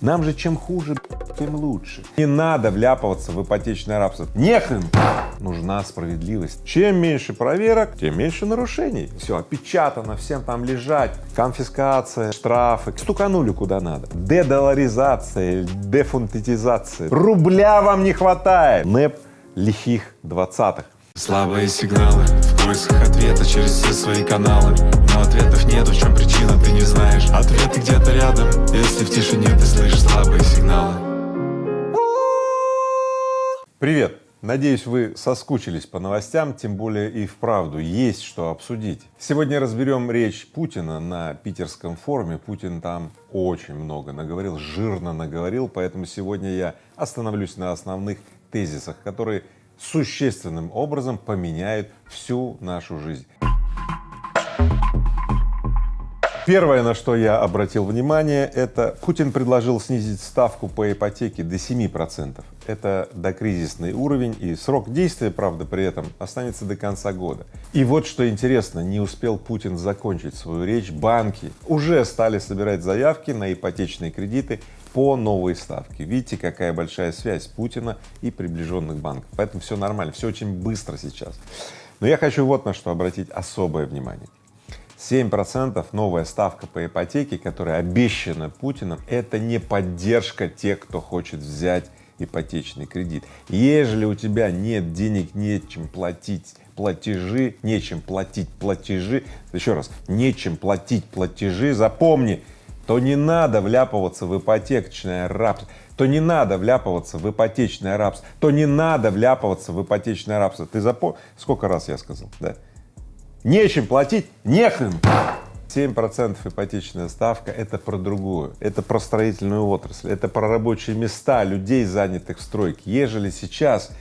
Нам же чем хуже, тем лучше. Не надо вляпываться в ипотечное рабство. Нехрен! Нужна справедливость. Чем меньше проверок, тем меньше нарушений. Все опечатано, всем там лежать. Конфискация, штрафы. Стуканули куда надо. Дедоларизация, дефунтитизация. Рубля вам не хватает. НЭП лихих двадцатых. Слабые сигналы поисках ответа через все свои каналы Но ответов нет, в чем причина, ты не знаешь Ответы где-то рядом, если в тишине ты слышишь слабые сигналы Привет! Надеюсь, вы соскучились по новостям, тем более и вправду есть что обсудить. Сегодня разберем речь Путина на питерском форуме. Путин там очень много наговорил, жирно наговорил, поэтому сегодня я остановлюсь на основных тезисах, которые существенным образом поменяют всю нашу жизнь. Первое, на что я обратил внимание, это Путин предложил снизить ставку по ипотеке до 7 процентов. Это докризисный уровень и срок действия, правда, при этом останется до конца года. И вот что интересно, не успел Путин закончить свою речь, банки уже стали собирать заявки на ипотечные кредиты по новой ставке. Видите, какая большая связь Путина и приближенных банков. Поэтому все нормально, все очень быстро сейчас. Но я хочу вот на что обратить особое внимание. 7 процентов новая ставка по ипотеке, которая обещана Путиным, это не поддержка тех, кто хочет взять ипотечный кредит. Ежели у тебя нет денег, нечем платить платежи, нечем платить платежи, еще раз, нечем платить платежи, запомни, то не надо вляпываться в ипотечное рабство, то не надо вляпываться в ипотечное рабство, то не надо вляпываться в ипотечное рабство. Ты запомни, сколько раз я сказал, да? Нечем платить, нехрен. 7 процентов ипотечная ставка — это про другую, это про строительную отрасль, это про рабочие места людей, занятых в стройке. Ежели сейчас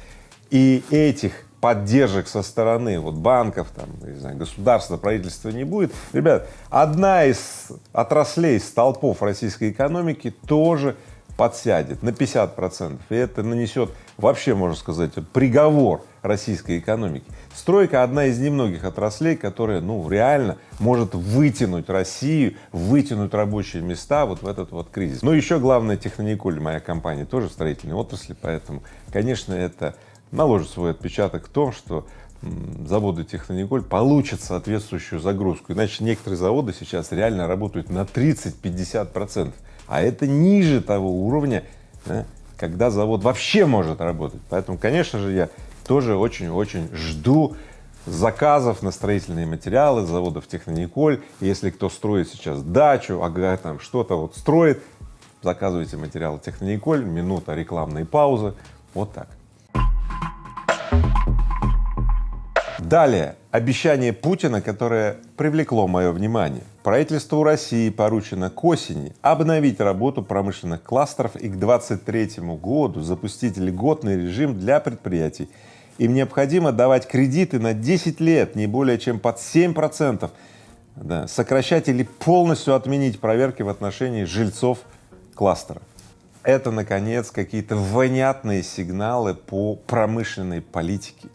и этих поддержек со стороны вот банков, там, не знаю, государства, правительства не будет, ребят, одна из отраслей, столпов российской экономики тоже подсядет на 50 процентов, и это нанесет вообще, можно сказать, приговор российской экономики. Стройка — одна из немногих отраслей, которая, ну, реально может вытянуть Россию, вытянуть рабочие места вот в этот вот кризис. Но еще главное, Технониколь, моя компания, тоже в строительной отрасли, поэтому, конечно, это наложит свой отпечаток в том, что заводы Технониколь получат соответствующую загрузку, иначе некоторые заводы сейчас реально работают на 30-50 процентов, а это ниже того уровня, да, когда завод вообще может работать. Поэтому, конечно же, я тоже очень-очень жду заказов на строительные материалы заводов Технониколь. Если кто строит сейчас дачу, ага, там что-то вот строит, заказывайте материалы Технониколь, минута рекламной паузы, вот так. Далее, обещание Путина, которое привлекло мое внимание. Правительству России поручено к осени обновить работу промышленных кластеров и к 2023 году запустить льготный режим для предприятий. Им необходимо давать кредиты на 10 лет, не более чем под 7 процентов, да, сокращать или полностью отменить проверки в отношении жильцов кластера. Это, наконец, какие-то вонятные сигналы по промышленной политике,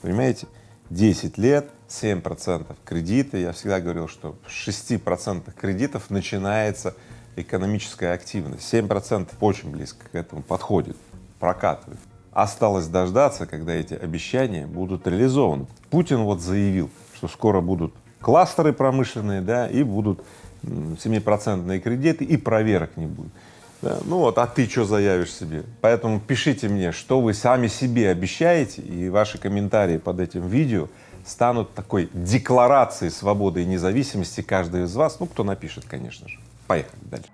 понимаете? 10 лет, 7 процентов кредиты. Я всегда говорил, что в 6 процентах кредитов начинается экономическая активность. 7 процентов очень близко к этому подходит, прокатывает. Осталось дождаться, когда эти обещания будут реализованы. Путин вот заявил, что скоро будут кластеры промышленные, да, и будут 7-процентные кредиты, и проверок не будет. Да, ну вот, а ты что заявишь себе? Поэтому пишите мне, что вы сами себе обещаете, и ваши комментарии под этим видео станут такой декларацией свободы и независимости каждого из вас, ну, кто напишет, конечно же. Поехали дальше.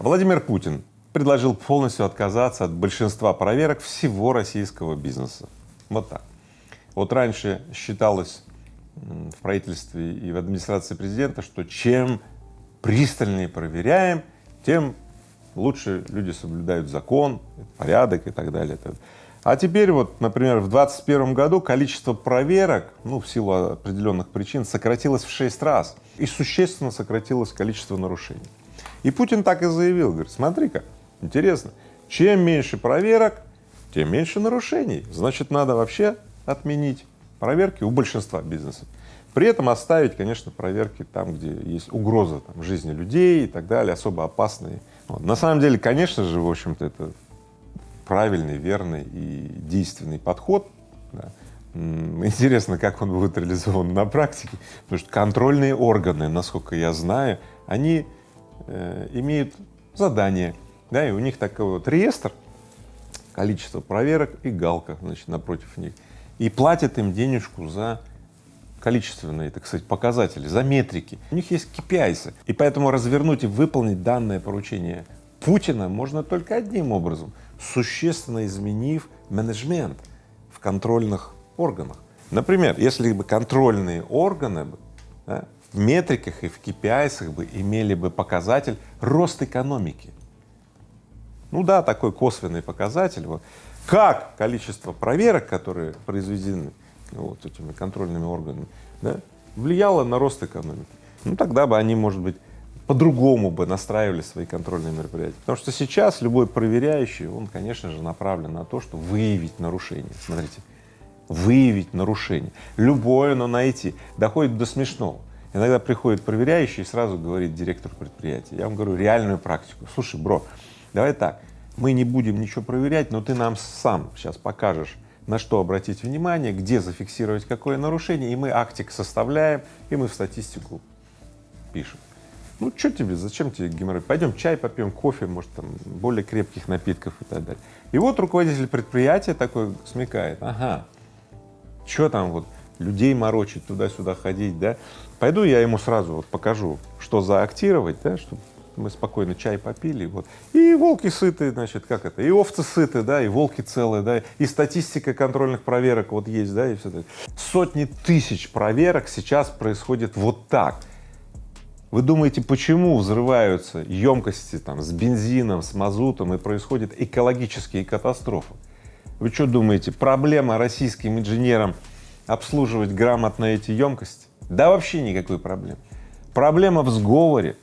Владимир Путин предложил полностью отказаться от большинства проверок всего российского бизнеса. Вот так. Вот раньше считалось в правительстве и в администрации президента, что чем пристальнее проверяем, тем лучше люди соблюдают закон, порядок и так далее. А теперь вот, например, в 2021 году количество проверок, ну, в силу определенных причин, сократилось в шесть раз и существенно сократилось количество нарушений. И Путин так и заявил, говорит, смотри-ка, интересно, чем меньше проверок, тем меньше нарушений, значит, надо вообще отменить проверки у большинства бизнесов. При этом оставить, конечно, проверки там, где есть угроза там, жизни людей и так далее, особо опасные. Вот. На самом деле, конечно же, в общем-то, это правильный, верный и действенный подход. Да. Интересно, как он будет реализован на практике, потому что контрольные органы, насколько я знаю, они э, имеют задание, да, и у них такой вот реестр, количество проверок и галка, значит, напротив них, и платят им денежку за количественные, так сказать, показатели, за метрики. У них есть KPIs, и поэтому развернуть и выполнить данное поручение Путина можно только одним образом — существенно изменив менеджмент в контрольных органах. Например, если бы контрольные органы да, в метриках и в KPI бы имели бы показатель рост экономики. Ну да, такой косвенный показатель. Вот. Как количество проверок, которые произведены вот этими контрольными органами, да, влияло на рост экономики. Ну тогда бы они, может быть, по-другому бы настраивали свои контрольные мероприятия. Потому что сейчас любой проверяющий, он, конечно же, направлен на то, что выявить нарушение. Смотрите, выявить нарушение. Любое, но найти. Доходит до смешного. Иногда приходит проверяющий и сразу говорит директор предприятия. Я вам говорю реальную практику. Слушай, бро, давай так, мы не будем ничего проверять, но ты нам сам сейчас покажешь, на что обратить внимание, где зафиксировать какое нарушение, и мы актик составляем, и мы в статистику пишем. Ну, что тебе, зачем тебе геморрой? Пойдем чай попьем, кофе, может, там, более крепких напитков и так далее. И вот руководитель предприятия такой смекает, ага, что там вот людей морочить, туда-сюда ходить, да? Пойду я ему сразу вот покажу, что заактировать, да, чтобы мы спокойно чай попили, вот. И волки сыты, значит, как это, и овцы сыты, да, и волки целые, да, и статистика контрольных проверок вот есть, да, и все это. Сотни тысяч проверок сейчас происходит вот так. Вы думаете, почему взрываются емкости там, с бензином, с мазутом и происходят экологические катастрофы? Вы что думаете, проблема российским инженерам обслуживать грамотно эти емкости? Да вообще никакой проблемы. Проблема в сговоре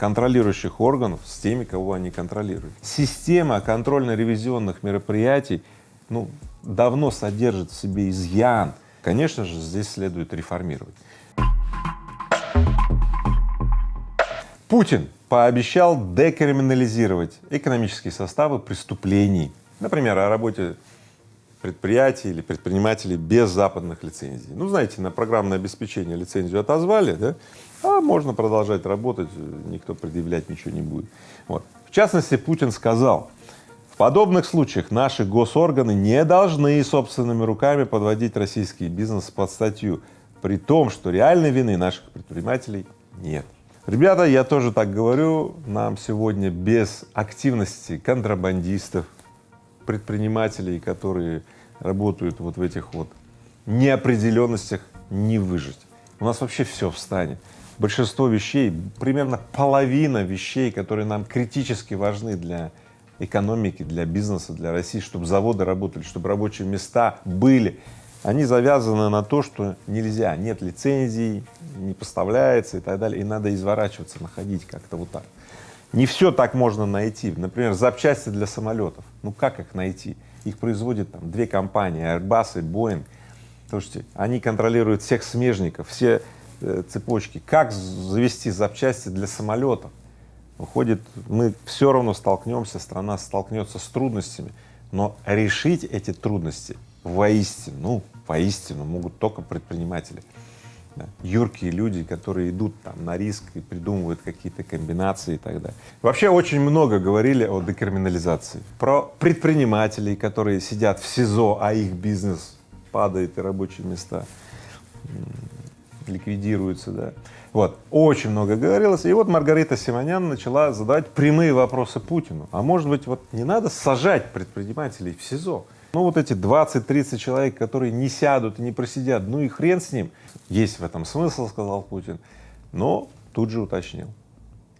контролирующих органов с теми, кого они контролируют. Система контрольно-ревизионных мероприятий ну, давно содержит в себе изъян. Конечно же, здесь следует реформировать. Путин пообещал декриминализировать экономические составы преступлений, например, о работе предприятий или предпринимателей без западных лицензий. Ну, знаете, на программное обеспечение лицензию отозвали, да, а можно продолжать работать, никто предъявлять ничего не будет. Вот. В частности, Путин сказал, в подобных случаях наши госорганы не должны собственными руками подводить российский бизнес под статью, при том, что реальной вины наших предпринимателей нет. Ребята, я тоже так говорю, нам сегодня без активности контрабандистов, предпринимателей, которые работают вот в этих вот неопределенностях, не выжить. У нас вообще все встанет. Большинство вещей, примерно половина вещей, которые нам критически важны для экономики, для бизнеса, для России, чтобы заводы работали, чтобы рабочие места были, они завязаны на то, что нельзя, нет лицензий, не поставляется и так далее, и надо изворачиваться, находить как-то вот так. Не все так можно найти. Например, запчасти для самолетов. Ну как их найти? Их производят там две компании, Airbus и Boeing. Слушайте, они контролируют всех смежников, все э, цепочки. Как завести запчасти для самолетов? Выходит, мы все равно столкнемся, страна столкнется с трудностями, но решить эти трудности воистину, ну, воистину могут только предприниматели. Да, юркие люди, которые идут там на риск и придумывают какие-то комбинации и так далее. Вообще очень много говорили о декриминализации, про предпринимателей, которые сидят в СИЗО, а их бизнес падает и рабочие места ликвидируются, да. Вот, очень много говорилось, и вот Маргарита Симонян начала задавать прямые вопросы Путину. А может быть, вот не надо сажать предпринимателей в СИЗО, ну вот эти 20-30 человек, которые не сядут и не просидят, ну и хрен с ним. Есть в этом смысл, сказал Путин, но тут же уточнил.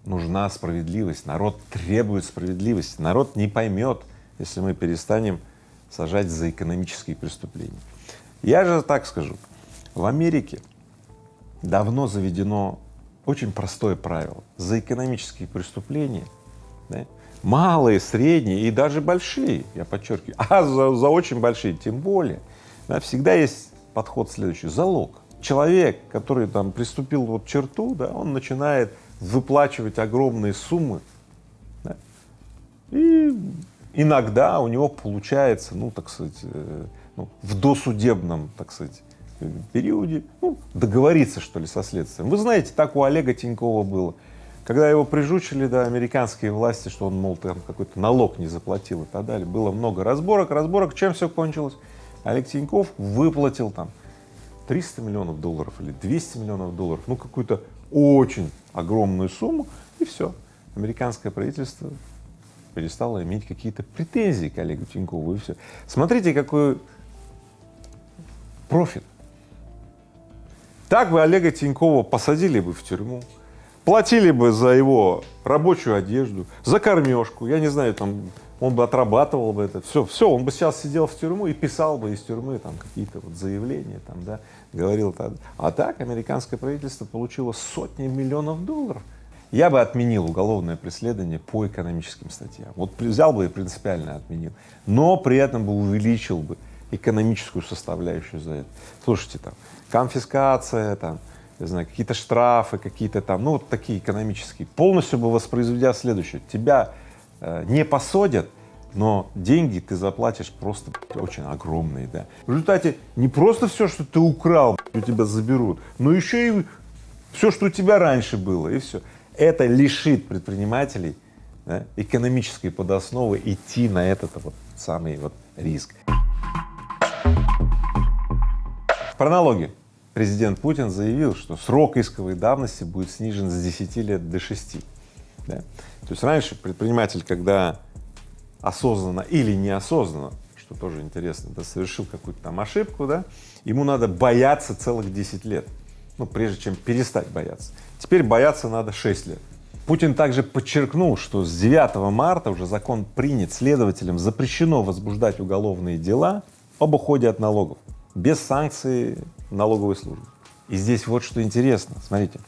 Нужна справедливость, народ требует справедливости, народ не поймет, если мы перестанем сажать за экономические преступления. Я же так скажу, в Америке давно заведено очень простое правило. За экономические преступления да, малые, средние и даже большие, я подчеркиваю, а за, за очень большие тем более, да, всегда есть подход следующий — залог. человек, который там приступил вот черту, да, он начинает выплачивать огромные суммы, да, и иногда у него получается, ну, так сказать, э, ну, в досудебном, так сказать, периоде ну, договориться, что ли, со следствием. Вы знаете, так у Олега Тинькова было. Когда его прижучили, да, американские власти, что он, мол, там какой-то налог не заплатил и так далее, было много разборок, разборок, чем все кончилось? Олег Тиньков выплатил там 300 миллионов долларов или 200 миллионов долларов, ну, какую-то очень огромную сумму, и все. Американское правительство перестало иметь какие-то претензии к Олегу Тинькову, и все. Смотрите, какой профит. Так бы Олега Тинькова посадили бы в тюрьму, платили бы за его рабочую одежду, за кормежку, я не знаю, там, он бы отрабатывал бы это, все, все, он бы сейчас сидел в тюрьму и писал бы из тюрьмы там какие-то вот заявления, там, да, говорил так. А так американское правительство получило сотни миллионов долларов. Я бы отменил уголовное преследование по экономическим статьям. Вот взял бы и принципиально отменил, но при этом бы увеличил бы экономическую составляющую за это. Слушайте, там, конфискация, там, не знаю, какие-то штрафы, какие-то там, ну, вот такие экономические, полностью бы воспроизведя следующее. Тебя э, не посадят, но деньги ты заплатишь просто очень огромные, да. В результате не просто все, что ты украл, у тебя заберут, но еще и все, что у тебя раньше было, и все. Это лишит предпринимателей да, экономической подосновы идти на этот вот самый вот риск. В прологе президент Путин заявил, что срок исковой давности будет снижен с 10 лет до 6. Да? То есть раньше предприниматель, когда осознанно или неосознанно, что тоже интересно, да, совершил какую-то там ошибку, да, ему надо бояться целых 10 лет, ну, прежде чем перестать бояться. Теперь бояться надо 6 лет. Путин также подчеркнул, что с 9 марта уже закон принят, следователям запрещено возбуждать уголовные дела об уходе от налогов без санкций налоговой службы. И здесь вот что интересно, смотрите,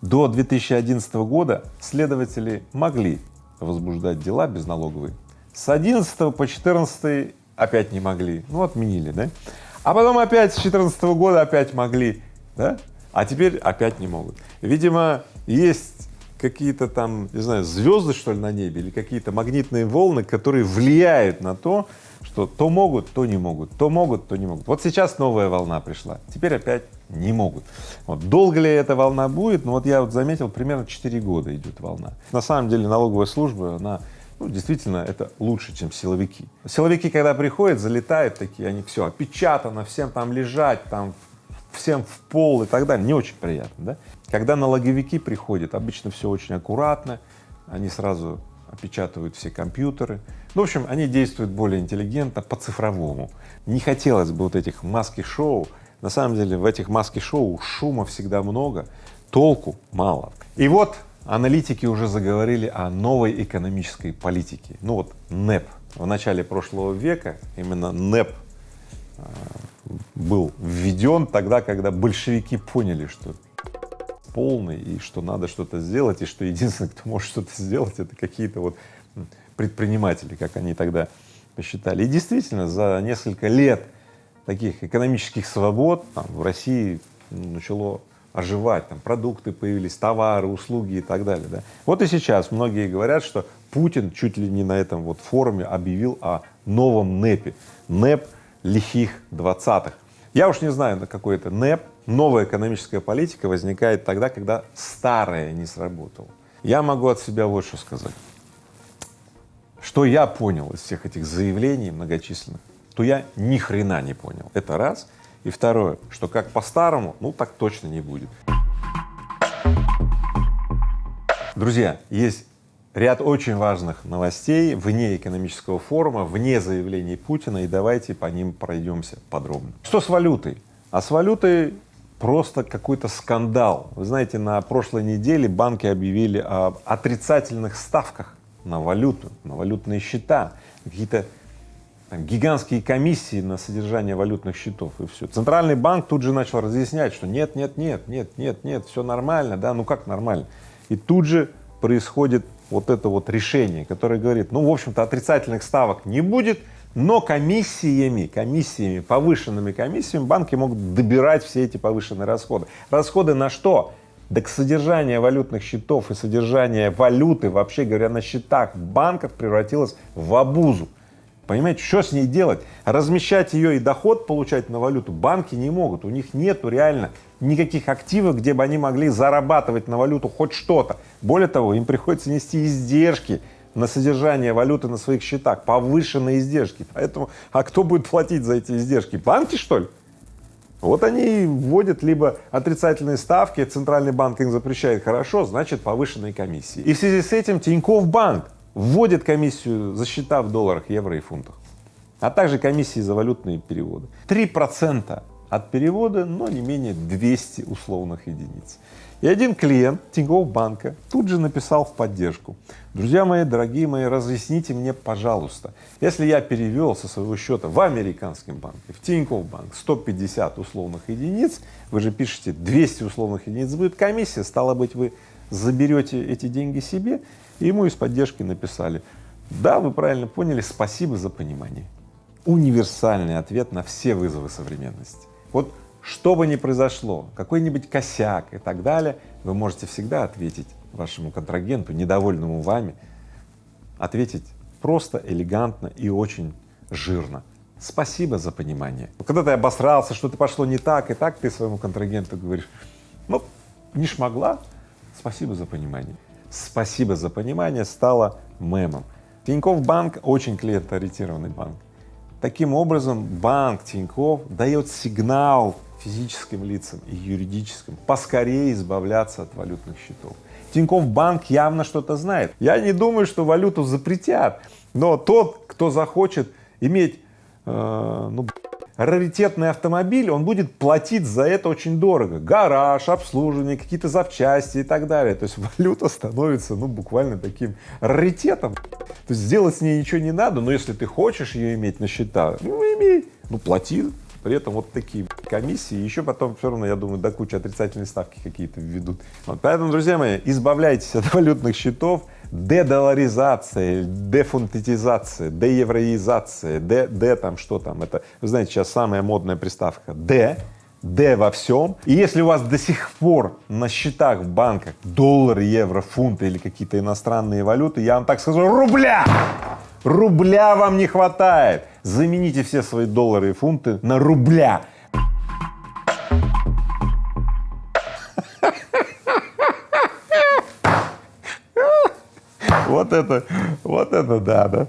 до 2011 года следователи могли возбуждать дела без налоговой, с 11 по 14 опять не могли, ну отменили, да, а потом опять с 14 года опять могли, да, а теперь опять не могут. Видимо, есть какие-то там, не знаю, звезды, что ли, на небе или какие-то магнитные волны, которые влияют на то, что то могут, то не могут, то могут, то не могут. Вот сейчас новая волна пришла, теперь опять не могут. Вот долго ли эта волна будет? Ну вот я вот заметил, примерно 4 года идет волна. На самом деле налоговая служба, она ну, действительно, это лучше, чем силовики. Силовики, когда приходят, залетают такие, они все опечатано, всем там лежать, там всем в пол и так далее, не очень приятно, да? Когда налоговики приходят, обычно все очень аккуратно, они сразу опечатывают все компьютеры. Ну, в общем, они действуют более интеллигентно, по-цифровому. Не хотелось бы вот этих маски-шоу. На самом деле в этих маски-шоу шума всегда много, толку мало. И вот аналитики уже заговорили о новой экономической политике. Ну вот НЭП. В начале прошлого века именно НЭП э, был введен тогда, когда большевики поняли, что полный и что надо что-то сделать, и что единственный, кто может что-то сделать, это какие-то вот предприниматели, как они тогда посчитали. И действительно, за несколько лет таких экономических свобод там, в России начало оживать, там продукты появились, товары, услуги и так далее. Да. Вот и сейчас многие говорят, что Путин чуть ли не на этом вот форуме объявил о новом НЭПе, НЭП лихих двадцатых. Я уж не знаю, на какой это НЭП, новая экономическая политика возникает тогда, когда старая не сработала. Я могу от себя вот что сказать. Что я понял из всех этих заявлений многочисленных, то я ни хрена не понял. Это раз. И второе, что как по-старому, ну так точно не будет. Друзья, есть ряд очень важных новостей вне экономического форума, вне заявлений Путина, и давайте по ним пройдемся подробно. Что с валютой? А с валютой просто какой-то скандал. Вы знаете, на прошлой неделе банки объявили об отрицательных ставках на валюту, на валютные счета, какие-то гигантские комиссии на содержание валютных счетов и все. Центральный банк тут же начал разъяснять, что нет, нет, нет, нет, нет, нет, все нормально, да, ну как нормально. И тут же происходит вот это вот решение, которое говорит, ну, в общем-то, отрицательных ставок не будет, Но комиссиями, комиссиями, повышенными комиссиями банки могут добирать все эти повышенные расходы. Расходы на что? Так содержание валютных счетов и содержание валюты, вообще говоря, на счетах банков превратилось в обузу. Понимаете, что с ней делать? Размещать ее и доход получать на валюту банки не могут, у них нету реально никаких активов, где бы они могли зарабатывать на валюту хоть что-то. Более того, им приходится нести издержки на содержание валюты на своих счетах, повышенные издержки. Поэтому, а кто будет платить за эти издержки? Банки, что ли? Вот они вводят либо отрицательные ставки, центральный банк им запрещает, хорошо, значит повышенные комиссии. И в связи с этим Тинькофф банк вводит комиссию за счета в долларах, евро и фунтах, а также комиссии за валютные переводы. Три процента от перевода, но не менее 200 условных единиц. И один клиент Тинькофф банка тут же написал в поддержку. Друзья мои, дорогие мои, разъясните мне, пожалуйста, если я перевел со своего счета в американском банке, в Тинькофф банк 150 условных единиц, вы же пишете 200 условных единиц будет комиссия, стало быть, вы заберете эти деньги себе, и ему из поддержки написали, да, вы правильно поняли, спасибо за понимание. Универсальный ответ на все вызовы современности. Вот что бы ни произошло, какой-нибудь косяк и так далее, вы можете всегда ответить вашему контрагенту, недовольному вами, ответить просто, элегантно и очень жирно. Спасибо за понимание. Когда ты обосрался, что-то пошло не так и так, ты своему контрагенту говоришь, ну, не шмогла, спасибо за понимание. Спасибо за понимание стало мемом. Тинькофф банк очень клиентоориентированный банк. Таким образом, банк Тинькофф дает сигнал физическим лицам и юридическим поскорее избавляться от валютных счетов. Тинькофф банк явно что-то знает. Я не думаю, что валюту запретят, но тот, кто захочет иметь э, ну, раритетный автомобиль, он будет платить за это очень дорого. Гараж, обслуживание, какие-то запчасти и так далее. То есть валюта становится, ну, буквально таким раритетом. То есть сделать с ней ничего не надо, но если ты хочешь ее иметь на счета, ну, имей, ну, плати. При этом вот такие комиссии, еще потом все равно, я думаю, до кучи отрицательные ставки какие-то введут. Вот, поэтому, друзья мои, избавляйтесь от валютных счетов, дедоларизация, дефунтетизация, деевроизация, де, де там что там, это, вы знаете, сейчас самая модная приставка «де», «де» во всем. И если у вас до сих пор на счетах в банках доллары, евро, фунты или какие-то иностранные валюты, я вам так скажу, рубля! Рубля вам не хватает. Замените все свои доллары и фунты на рубля. Вот это, вот это да, да.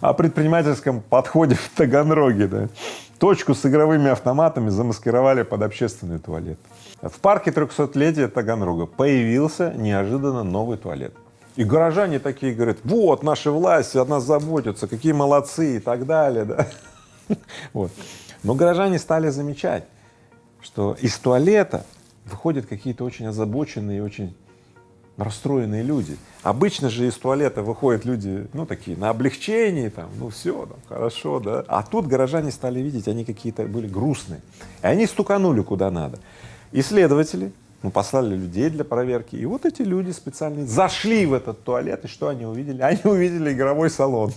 О предпринимательском подходе в Таганроге, да. Точку с игровыми автоматами замаскировали под общественный туалет. В парке 300-летия Таганрога появился неожиданно новый туалет. И горожане такие говорят, вот, наши власти от нас заботятся, какие молодцы и так далее, да. Вот. Но горожане стали замечать, что из туалета выходят какие-то очень озабоченные очень расстроенные люди. Обычно же из туалета выходят люди, ну, такие, на облегчении, там, ну, все, там, хорошо, да. А тут горожане стали видеть, они какие-то были грустные. И они стуканули куда надо. Исследователи мы послали людей для проверки, и вот эти люди специальные зашли в этот туалет, и что они увидели? Они увидели игровой салон.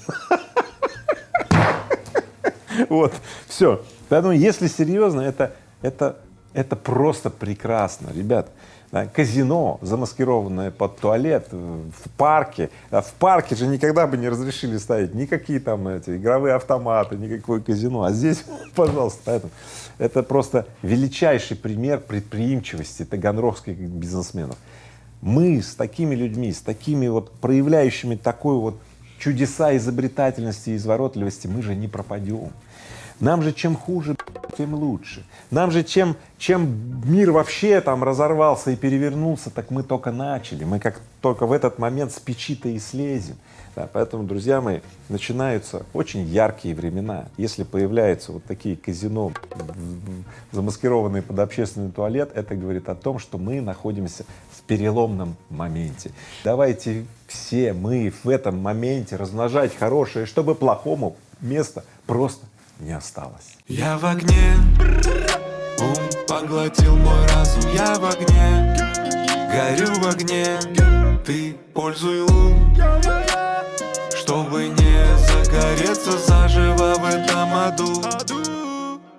Вот, все. Поэтому, если серьезно, это, это, это просто прекрасно, ребят казино, замаскированное под туалет в парке. А в парке же никогда бы не разрешили ставить никакие там эти игровые автоматы, никакое казино, а здесь, пожалуйста, поэтому это просто величайший пример предприимчивости таганрогских бизнесменов. Мы с такими людьми, с такими вот проявляющими такой вот чудеса изобретательности и изворотливости, мы же не пропадем. Нам же чем хуже, тем лучше. Нам же чем, чем мир вообще там разорвался и перевернулся, так мы только начали. Мы как только в этот момент с печи-то и слезем. Да, поэтому, друзья мои, начинаются очень яркие времена. Если появляются вот такие казино, замаскированные под общественный туалет, это говорит о том, что мы находимся в переломном моменте. Давайте все мы в этом моменте размножать хорошее, чтобы плохому места просто не осталось. Я в огне, ум поглотил мой разум, я в огне, горю в огне, ты пользуй ум, чтобы не загореть. загореться заживо в этом аду